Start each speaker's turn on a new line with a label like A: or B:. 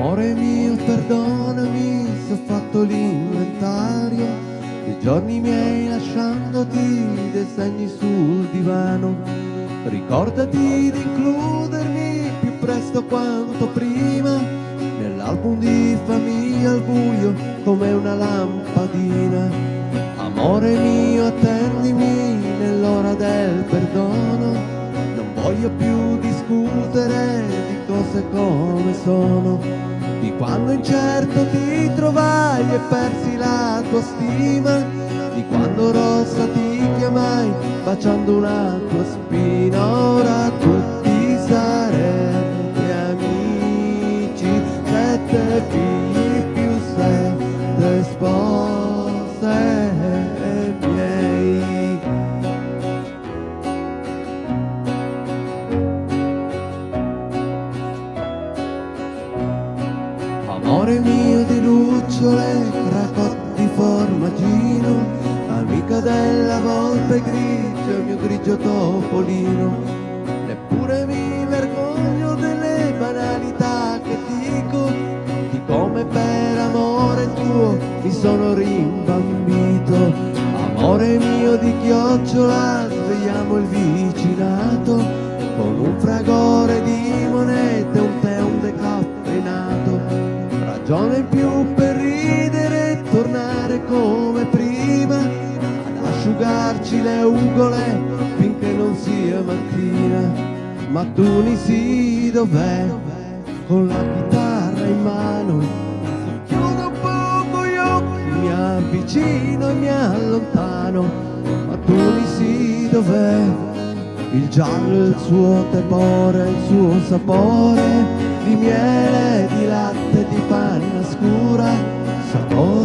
A: Amore mio, perdonami se ho fatto l'inventario dei giorni miei lasciandoti dei segni sul divano. Ricordati di includermi più presto quanto prima nell'album di famiglia al buio come una lampadina. Amore mio, attendimi nell'ora del perdono. Non voglio più discutere di cose come sono. Di quando incerto ti trovai e persi la tua stima, di quando rossa ti chiamai baciando una tua spina, ora tutti sarete amici, sette figli più sette spose Amore mio di lucciole, cracotti formaggino, amica della volpe grigia, mio grigio topolino. Neppure mi vergogno delle banalità che dico, di come per amore tuo mi sono rimbambito. Amore mio di chiocciola, svegliamo il vicinato, ragione in più per ridere e tornare come prima ad asciugarci le ugole finché non sia mattina. Ma tu ni sì dov'è? Con la chitarra in mano. Chiudo un poco gli occhi mi avvicino e mi allontano. Ma tu ni sì dov'è? Il giallo, il suo tepore, il suo sapore di miele, di latte, di panna scura, sapore